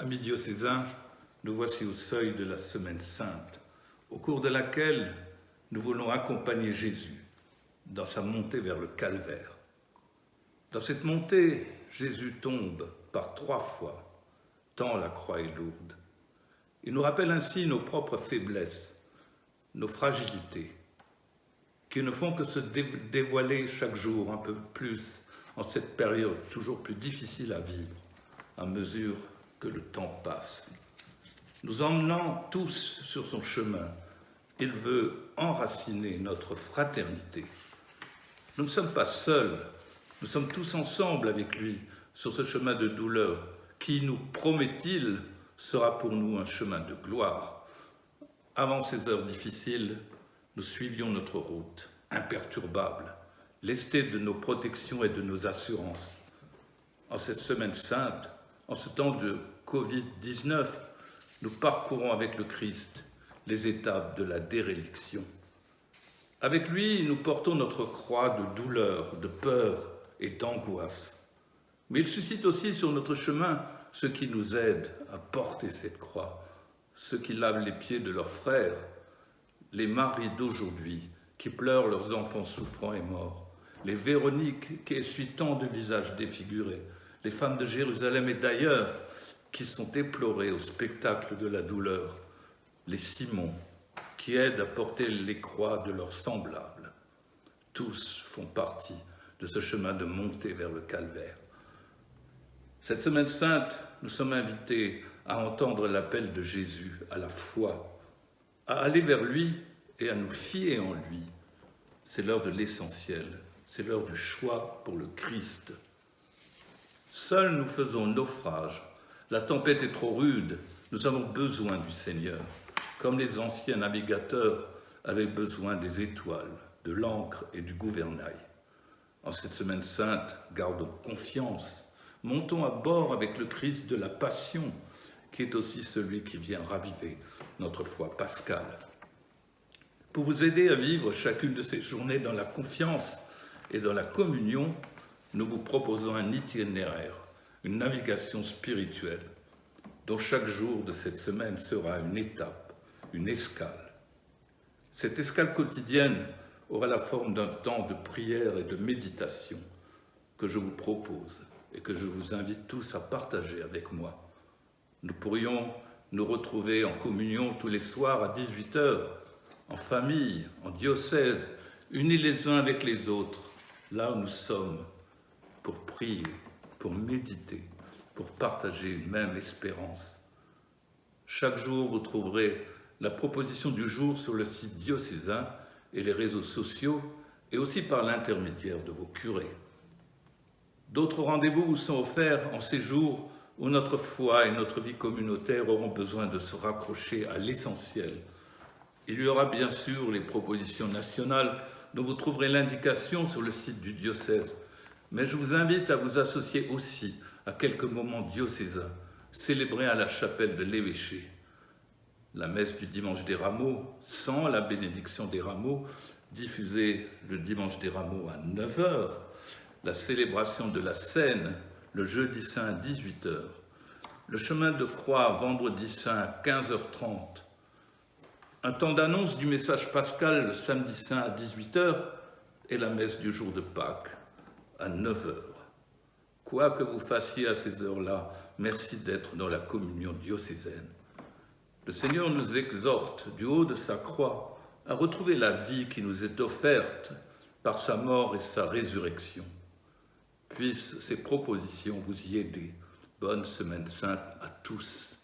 Amis diocésains, nous voici au seuil de la Semaine Sainte, au cours de laquelle nous voulons accompagner Jésus dans sa montée vers le calvaire. Dans cette montée, Jésus tombe par trois fois, tant la croix est lourde. Il nous rappelle ainsi nos propres faiblesses, nos fragilités, qui ne font que se dévoiler chaque jour un peu plus en cette période toujours plus difficile à vivre, à mesure que le temps passe. Nous emmenant tous sur son chemin, il veut enraciner notre fraternité. Nous ne sommes pas seuls, nous sommes tous ensemble avec lui sur ce chemin de douleur qui, nous promet-il, sera pour nous un chemin de gloire. Avant ces heures difficiles, nous suivions notre route, imperturbable, lestés de nos protections et de nos assurances. En cette semaine sainte, en ce temps de Covid-19, nous parcourons avec le Christ les étapes de la déréliction. Avec lui, nous portons notre croix de douleur, de peur et d'angoisse. Mais il suscite aussi sur notre chemin ceux qui nous aident à porter cette croix, ceux qui lavent les pieds de leurs frères, les maris d'aujourd'hui qui pleurent leurs enfants souffrants et morts, les Véroniques qui essuient tant de visages défigurés, les femmes de Jérusalem et d'ailleurs qui sont éplorées au spectacle de la douleur, les Simons qui aident à porter les croix de leurs semblables. Tous font partie de ce chemin de montée vers le calvaire. Cette semaine sainte, nous sommes invités à entendre l'appel de Jésus à la foi, à aller vers lui et à nous fier en lui. C'est l'heure de l'essentiel, c'est l'heure du choix pour le Christ. Seuls nous faisons naufrage. La tempête est trop rude. Nous avons besoin du Seigneur, comme les anciens navigateurs avaient besoin des étoiles, de l'encre et du gouvernail. En cette semaine sainte, gardons confiance. Montons à bord avec le Christ de la Passion, qui est aussi celui qui vient raviver notre foi pascale. Pour vous aider à vivre chacune de ces journées dans la confiance et dans la communion, nous vous proposons un itinéraire, une navigation spirituelle, dont chaque jour de cette semaine sera une étape, une escale. Cette escale quotidienne aura la forme d'un temps de prière et de méditation que je vous propose et que je vous invite tous à partager avec moi. Nous pourrions nous retrouver en communion tous les soirs à 18h, en famille, en diocèse, unis les uns avec les autres, là où nous sommes, pour prier, pour méditer, pour partager une même espérance. Chaque jour, vous trouverez la proposition du jour sur le site diocésain et les réseaux sociaux, et aussi par l'intermédiaire de vos curés. D'autres rendez-vous vous sont offerts en ces jours où notre foi et notre vie communautaire auront besoin de se raccrocher à l'essentiel. Il y aura bien sûr les propositions nationales dont vous trouverez l'indication sur le site du diocèse, mais je vous invite à vous associer aussi à quelques moments diocésains, célébrés à la chapelle de l'évêché. La messe du dimanche des rameaux, sans la bénédiction des rameaux, diffusée le dimanche des rameaux à 9h, la célébration de la Seine le jeudi saint à 18h, le chemin de croix vendredi saint à 15h30, un temps d'annonce du message pascal le samedi saint à 18h et la messe du jour de Pâques à 9h. Quoi que vous fassiez à ces heures-là, merci d'être dans la communion diocésaine. Le Seigneur nous exhorte du haut de sa croix à retrouver la vie qui nous est offerte par sa mort et sa résurrection. Puissent ces propositions vous y aider. Bonne semaine sainte à tous.